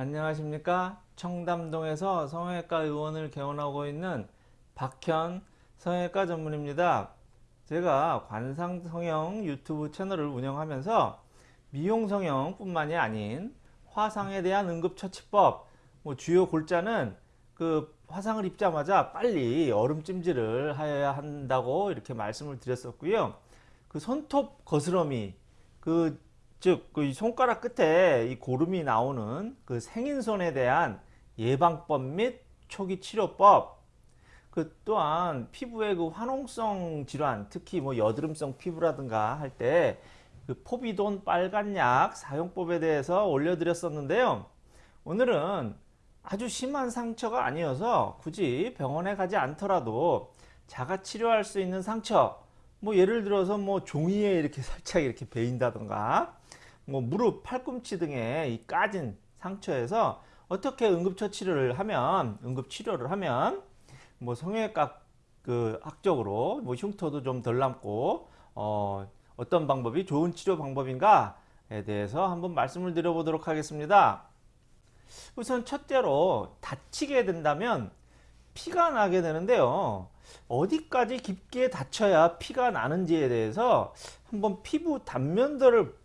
안녕하십니까? 청담동에서 성형외과 의원을 개원하고 있는 박현 성형외과 전문입니다. 제가 관상성형 유튜브 채널을 운영하면서 미용성형 뿐만이 아닌 화상에 대한 응급처치법 뭐 주요 골자는 그 화상을 입자마자 빨리 얼음 찜질을 하여야 한다고 이렇게 말씀을 드렸었고요. 그 손톱 거스러미 그 즉, 그 손가락 끝에 이 고름이 나오는 그 생인손에 대한 예방법 및 초기 치료법, 그 또한 피부의 그 화농성 질환, 특히 뭐 여드름성 피부라든가 할 때 그 포비돈 빨간약 사용법에 대해서 올려드렸었는데요. 오늘은 아주 심한 상처가 아니어서 굳이 병원에 가지 않더라도 자가 치료할 수 있는 상처, 뭐 예를 들어서 뭐 종이에 이렇게 살짝 이렇게 베인다던가 뭐 무릎, 팔꿈치 등의 이 까진 상처에서 어떻게 응급처치를 하면 응급치료를 하면 뭐 성형외과 그 학적으로 뭐 흉터도 좀 덜 남고 어 어떤 방법이 좋은 치료 방법인가에 대해서 한번 말씀을 드려보도록 하겠습니다. 우선 첫째로 다치게 된다면 피가 나게 되는데요. 어디까지 깊게 다쳐야 피가 나는지에 대해서 한번 피부 단면들을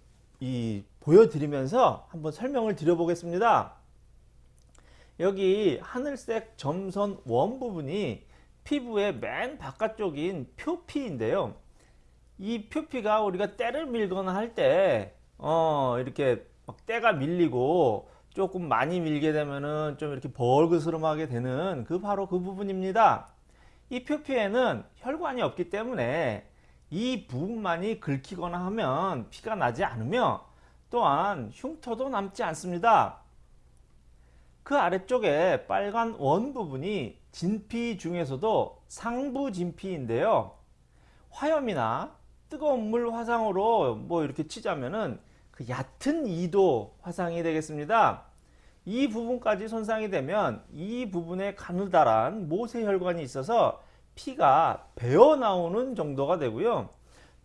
이 보여드리면서 한번 설명을 드려보겠습니다. 여기 하늘색 점선 원 부분이 피부의 맨 바깥쪽인 표피인데요. 이 표피가 우리가 때를 밀거나 할 때 어, 이렇게 막 때가 밀리고 조금 많이 밀게 되면은 좀 이렇게 벌그스름하게 되는 그 바로 그 부분입니다. 이 표피에는 혈관이 없기 때문에 이 부분만이 긁히거나 하면 피가 나지 않으며 또한 흉터도 남지 않습니다. 그 아래쪽에 빨간 원 부분이 진피 중에서도 상부 진피인데요. 화염이나 뜨거운 물 화상으로 뭐 이렇게 치자면은 그 얕은 2도 화상이 되겠습니다. 이 부분까지 손상이 되면 이 부분에 가느다란 모세혈관이 있어서 피가 배어 나오는 정도가 되고요.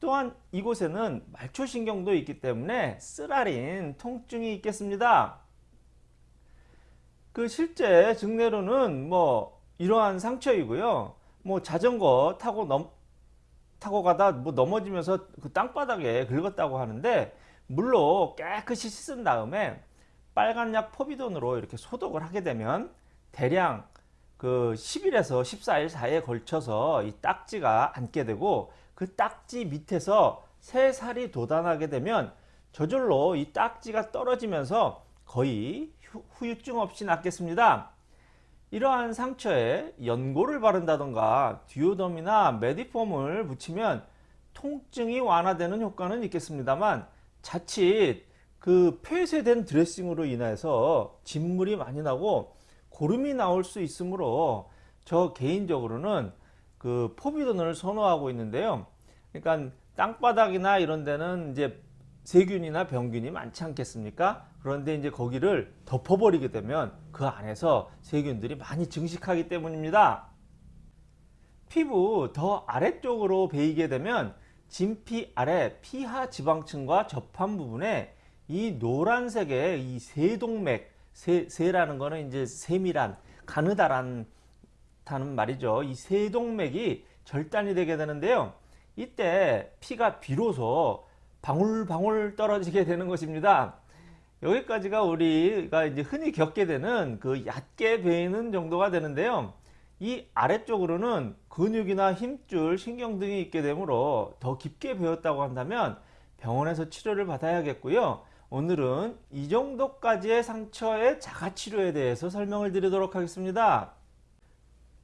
또한 이곳에는 말초신경도 있기 때문에 쓰라린 통증이 있겠습니다. 그 실제 증례로는 뭐 이러한 상처이고요. 뭐 자전거 타고 넘 타고 가다 뭐 넘어지면서 그 땅바닥에 긁었다고 하는데 물로 깨끗이 씻은 다음에 빨간 약 포비돈으로 이렇게 소독을 하게 되면 대량 그 10일에서 14일 사이에 걸쳐서 이 딱지가 앉게 되고 그 딱지 밑에서 새 살이 돋아나게 되면 저절로 이 딱지가 떨어지면서 거의 후유증 없이 낫겠습니다. 이러한 상처에 연고를 바른다던가 듀오덤이나 메디폼을 붙이면 통증이 완화되는 효과는 있겠습니다만 자칫 그 폐쇄된 드레싱으로 인해서 진물이 많이 나고 고름이 나올 수 있으므로 저 개인적으로는 그 포비돈을 선호하고 있는데요. 그러니까 땅바닥이나 이런 데는 이제 세균이나 병균이 많지 않겠습니까? 그런데 이제 거기를 덮어버리게 되면 그 안에서 세균들이 많이 증식하기 때문입니다. 피부 더 아래쪽으로 베이게 되면 진피 아래 피하 지방층과 접한 부분에 이 노란색의 이 세동맥 세, 세라는 거는 이제 세밀한 가느다란 다는 말이죠. 이 세동맥이 절단이 되게 되는데요. 이때 피가 비로소 방울방울 떨어지게 되는 것입니다. 여기까지가 우리가 이제 흔히 겪게 되는 그 얕게 베이는 정도가 되는데요. 이 아래쪽으로는 근육이나 힘줄, 신경 등이 있게 되므로 더 깊게 베었다고 한다면 병원에서 치료를 받아야겠고요. 오늘은 이 정도까지의 상처의 자가치료에 대해서 설명을 드리도록 하겠습니다.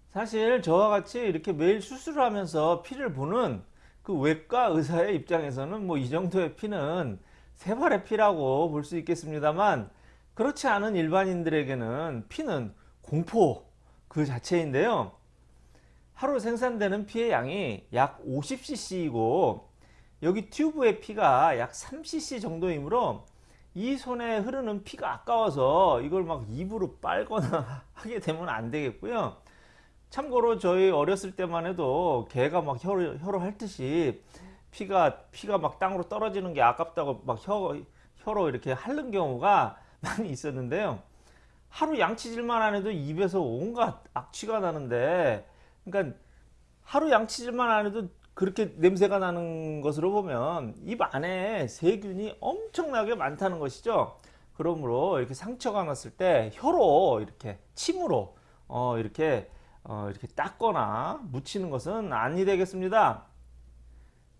사실 저와 같이 이렇게 매일 수술을 하면서 피를 보는 그 외과 의사의 입장에서는 뭐 이 정도의 피는 세발의 피라고 볼 수 있겠습니다만 그렇지 않은 일반인들에게는 피는 공포 그 자체인데요. 하루 생산되는 피의 양이 약 50cc이고 여기 튜브의 피가 약 3cc 정도이므로 이 손에 흐르는 피가 아까워서 이걸 막 입으로 빨거나 하게 되면 안 되겠고요. 참고로 저희 어렸을 때만 해도 개가 막 혀로, 혀로 핥듯이 피가 피가 막 땅으로 떨어지는 게 아깝다고 막 혀, 혀로 이렇게 핥는 경우가 많이 있었는데요. 하루 양치질만 안 해도 입에서 온갖 악취가 나는데 그러니까 하루 양치질만 안 해도 그렇게 냄새가 나는 것으로 보면 입 안에 세균이 엄청나게 많다는 것이죠. 그러므로 이렇게 상처가 났을 때 혀로 이렇게 침으로 어 이렇게 어 이렇게 닦거나 묻히는 것은 아니 되겠습니다.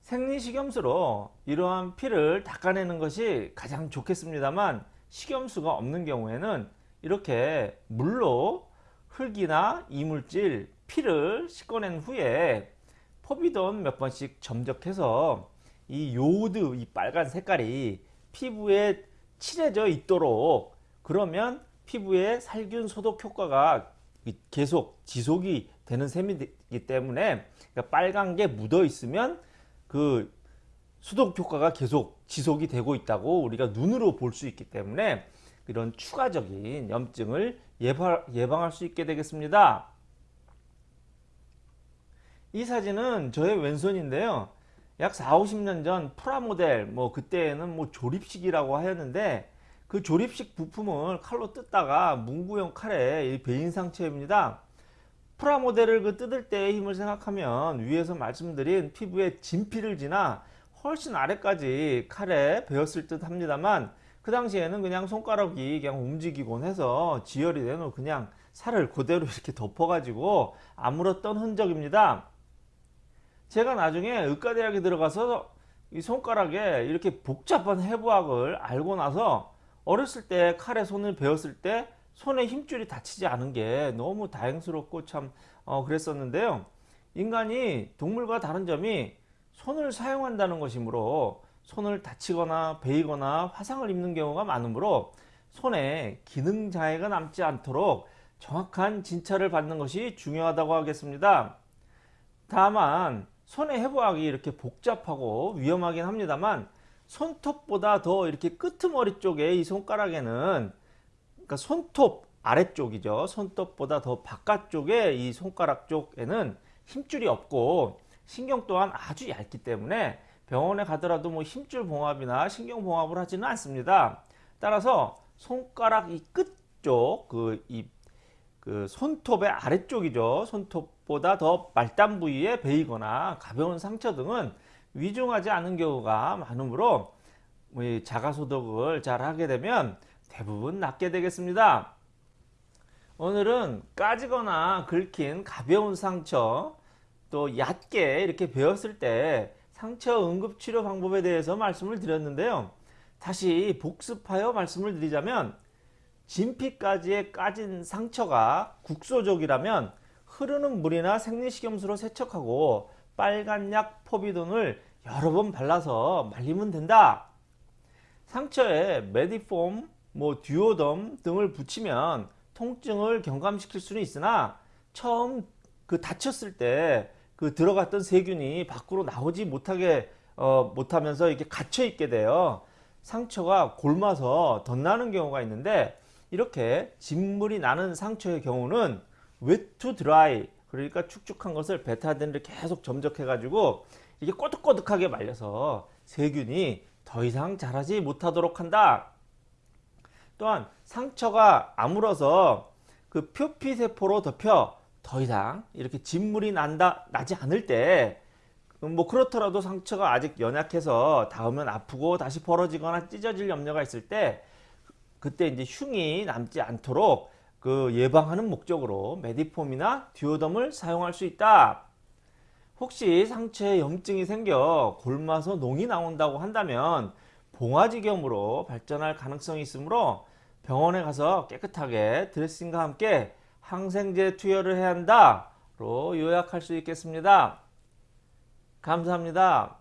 생리식염수로 이러한 피를 닦아내는 것이 가장 좋겠습니다만 식염수가 없는 경우에는 이렇게 물로 흙이나 이물질, 피를 씻어낸 후에 포비돈 몇 번씩 점적해서 이 요오드 이 빨간 색깔이 피부에 칠해져 있도록 그러면 피부에 살균 소독 효과가 계속 지속이 되는 셈이기 때문에 그러니까 빨간 게 묻어 있으면 그 수독 효과가 계속 지속이 되고 있다고 우리가 눈으로 볼 수 있기 때문에 이런 추가적인 염증을 예방, 할수 있게 되겠습니다. 이 사진은 저의 왼손인데요. 약 4, 50년 전 프라모델 뭐 그때는 뭐 조립식이라고 하였는데 그 조립식 부품을 칼로 뜯다가 문구용 칼에 베인 상처입니다. 프라모델을 그 뜯을 때의 힘을 생각하면 위에서 말씀드린 피부에 진피를 지나 훨씬 아래까지 칼에 베었을 듯 합니다만 그 당시에는 그냥 손가락이 그냥 움직이곤 해서 지혈이 되는 그냥 살을 그대로 이렇게 덮어 가지고 아물었던 흔적입니다 제가 나중에 의과대학에 들어가서 이 손가락에 이렇게 복잡한 해부학을 알고 나서 어렸을 때 칼에 손을 베었을 때 손에 힘줄이 닫히지 않은 게 너무 다행스럽고 참 어, 그랬었는데요. 인간이 동물과 다른 점이 손을 사용한다는 것이므로 손을 다치거나 베이거나 화상을 입는 경우가 많으므로 손에 기능 장애가 남지 않도록 정확한 진찰을 받는 것이 중요하다고 하겠습니다. 다만 손의 해부학이 이렇게 복잡하고 위험하긴 합니다만 손톱보다 더 이렇게 끄트머리 쪽에 이 손가락에는 그러니까 손톱 아래쪽이죠. 손톱보다 더 바깥쪽에 이 손가락 쪽에는 힘줄이 없고 신경 또한 아주 얇기 때문에 병원에 가더라도 뭐 힘줄 봉합이나 신경 봉합을 하지는 않습니다. 따라서 손가락 이 끝쪽 그 이 그 손톱의 아래쪽이죠. 손톱 보다 더 말단 부위에 베이거나 가벼운 상처 등은 위중하지 않은 경우가 많으므로 뭐 자가 소독을 잘 하게 되면 대부분 낫게 되겠습니다. 오늘은 까지거나 긁힌 가벼운 상처 또 얕게 이렇게 베었을 때 상처 응급치료 방법에 대해서 말씀을 드렸는데요. 다시 복습하여 말씀을 드리자면 진피까지의 까진 상처가 국소적이라면 흐르는 물이나 생리식염수로 세척하고 빨간 약 포비돈을 여러 번 발라서 말리면 된다. 상처에 메디폼 뭐 듀오덤 등을 붙이면 통증을 경감시킬 수는 있으나 처음 그 다쳤을 때 그 들어갔던 세균이 밖으로 나오지 못하게 어, 못하면서 이렇게 갇혀 있게 돼요. 상처가 골마서 덧나는 경우가 있는데 이렇게 진물이 나는 상처의 경우는 wet to dry 그러니까 축축한 것을 베타딘을 계속 점적해 가지고 이게 꼬득꼬득하게 말려서 세균이 더 이상 자라지 못하도록 한다. 또한 상처가 아물어서 그 표피세포로 덮여 더 이상 이렇게 진물이 난다 나지 않을 때 뭐 그렇더라도 상처가 아직 연약해서 닿으면 아프고 다시 벌어지거나 찢어질 염려가 있을 때 그때 이제 흉이 남지 않도록 그 예방하는 목적으로 메디폼이나 듀오덤을 사용할 수 있다. 혹시 상처에 염증이 생겨 골마서 농이 나온다고 한다면 봉화지겸으로 발전할 가능성이 있으므로 병원에 가서 깨끗하게 드레싱과 함께 항생제 투여를 해야 한다 로 요약할 수 있겠습니다. 감사합니다.